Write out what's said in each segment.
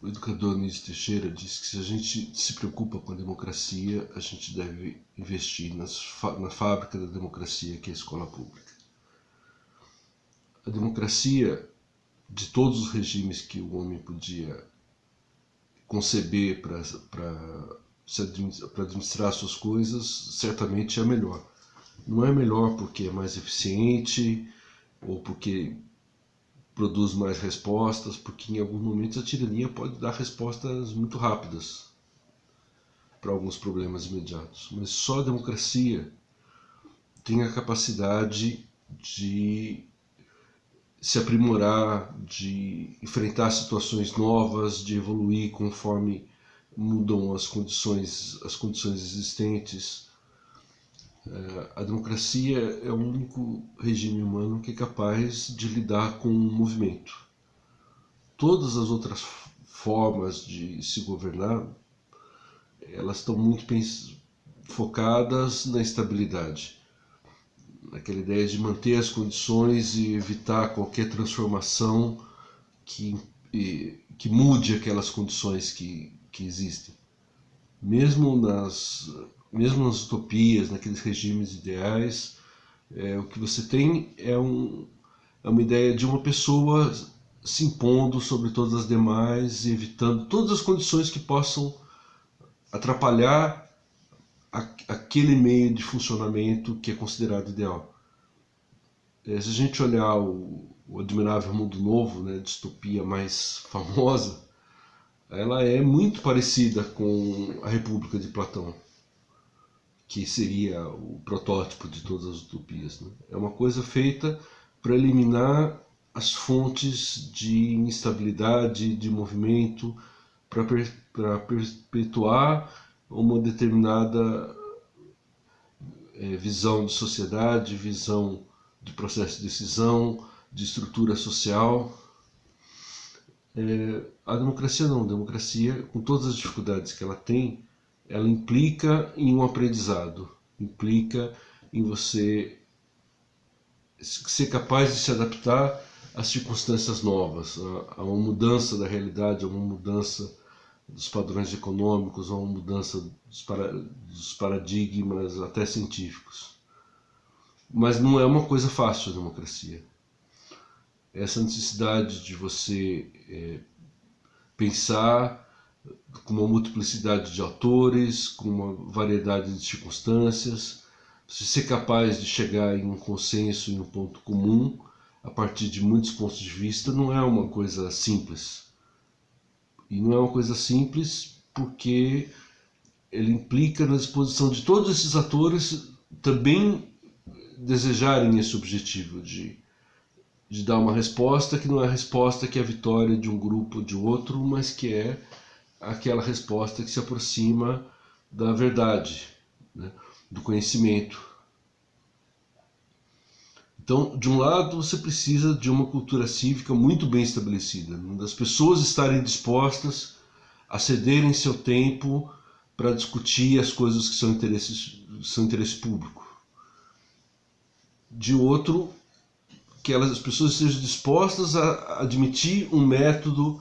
o educador Nísio Teixeira diz que se a gente se preocupa com a democracia, a gente deve investir na fábrica da democracia, que é a escola pública. A democracia de todos os regimes que o homem podia conceber para administrar suas coisas, certamente é a melhor. Não é melhor porque é mais eficiente ou porque produz mais respostas, porque em alguns momentos a tirania pode dar respostas muito rápidas para alguns problemas imediatos. Mas só a democracia tem a capacidade de se aprimorar, de enfrentar situações novas, de evoluir conforme mudam as condições, as condições existentes a democracia é o único regime humano que é capaz de lidar com um movimento. Todas as outras formas de se governar, elas estão muito focadas na estabilidade, naquela ideia de manter as condições e evitar qualquer transformação que, que mude aquelas condições que, que existem. Mesmo nas mesmo nas utopias, naqueles regimes ideais, é, o que você tem é, um, é uma ideia de uma pessoa se impondo sobre todas as demais e evitando todas as condições que possam atrapalhar a, aquele meio de funcionamento que é considerado ideal. É, se a gente olhar o, o Admirável Mundo Novo, né, distopia mais famosa, ela é muito parecida com a República de Platão que seria o protótipo de todas as utopias. Né? É uma coisa feita para eliminar as fontes de instabilidade, de movimento, para per perpetuar uma determinada é, visão de sociedade, visão de processo de decisão, de estrutura social. É, a democracia não, a democracia, com todas as dificuldades que ela tem, ela implica em um aprendizado, implica em você ser capaz de se adaptar às circunstâncias novas, a, uma mudança da realidade, a uma mudança dos padrões econômicos, a uma mudança dos, para, dos paradigmas até científicos. Mas não é uma coisa fácil a democracia. Essa necessidade de você é, pensar com uma multiplicidade de autores, com uma variedade de circunstâncias, você ser capaz de chegar em um consenso, em um ponto comum, a partir de muitos pontos de vista, não é uma coisa simples. E não é uma coisa simples porque ele implica na disposição de todos esses atores também desejarem esse objetivo de, de dar uma resposta que não é a resposta que é a vitória de um grupo ou de outro, mas que é aquela resposta que se aproxima da verdade, né, do conhecimento. Então, de um lado, você precisa de uma cultura cívica muito bem estabelecida, né, das pessoas estarem dispostas a cederem seu tempo para discutir as coisas que são, interesses, são interesse público. De outro, que elas, as pessoas estejam dispostas a admitir um método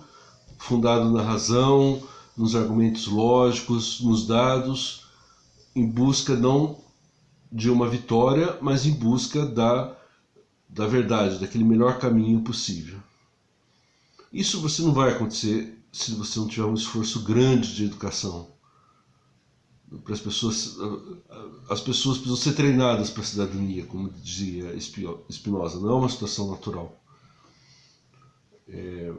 fundado na razão, nos argumentos lógicos, nos dados, em busca não de uma vitória, mas em busca da, da verdade, daquele melhor caminho possível. Isso você não vai acontecer se você não tiver um esforço grande de educação. Para as pessoas, as pessoas precisam ser treinadas para a cidadania, como dizia Spinoza, não é uma situação natural. É,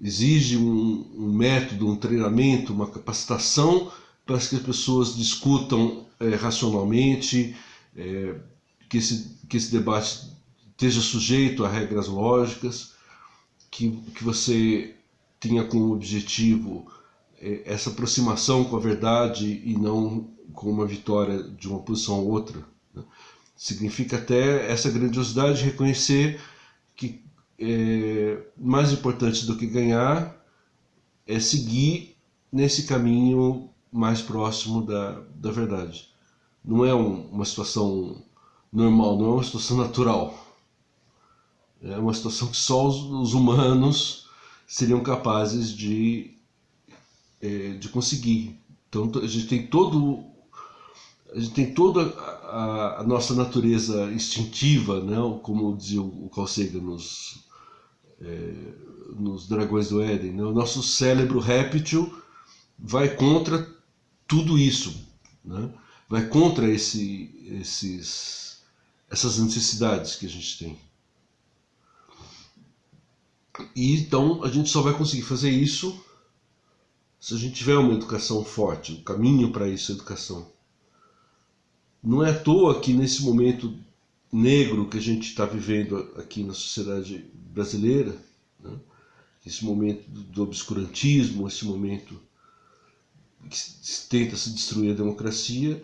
exige um, um, método, um treinamento, uma capacitação para que as pessoas discutam é, racionalmente, é, que, esse, que esse debate esteja sujeito a regras lógicas, que, que você tenha como objetivo é, essa aproximação com a verdade e não com uma vitória de uma posição ou outra. Né? Significa até essa grandiosidade de reconhecer que é, mais importante do que ganhar é seguir nesse caminho mais próximo da, da verdade. Não é um, uma situação normal, não é uma situação natural. É uma situação que só os, os humanos seriam capazes de, é, de conseguir. Então a gente tem todo a gente tem toda a, a nossa natureza instintiva, né? como dizia o Carl Sagan nos, é, nos Dragões do Éden. Né? O nosso cérebro réptil vai contra tudo isso, né? vai contra esse, esses, essas necessidades que a gente tem. E então a gente só vai conseguir fazer isso se a gente tiver uma educação forte. O caminho para isso é educação. Não é à toa que nesse momento negro que a gente está vivendo aqui na sociedade brasileira, né? esse momento do obscurantismo, esse momento que tenta se destruir a democracia,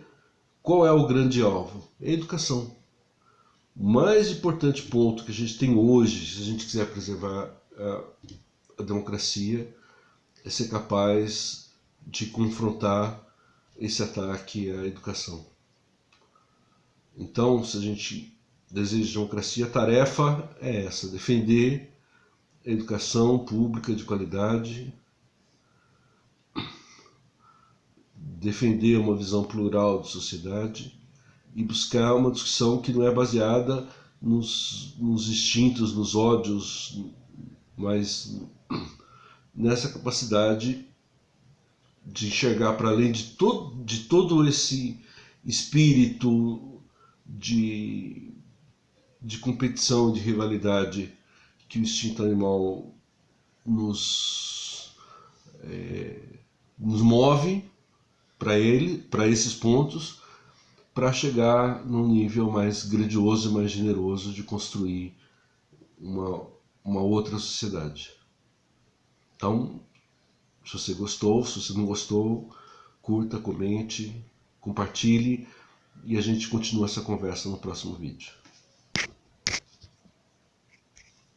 qual é o grande alvo? É a educação. O mais importante ponto que a gente tem hoje, se a gente quiser preservar a, a democracia, é ser capaz de confrontar esse ataque à educação. Então, se a gente deseja democracia, a tarefa é essa: defender a educação pública de qualidade, defender uma visão plural de sociedade e buscar uma discussão que não é baseada nos, nos instintos, nos ódios, mas nessa capacidade de enxergar para além de todo, de todo esse espírito de, de competição, de rivalidade que o instinto animal nos, é, nos move para ele, para esses pontos, para chegar num nível mais grandioso e mais generoso de construir uma, uma outra sociedade. Então, se você gostou, se você não gostou, curta, comente, compartilhe e a gente continua essa conversa no próximo vídeo.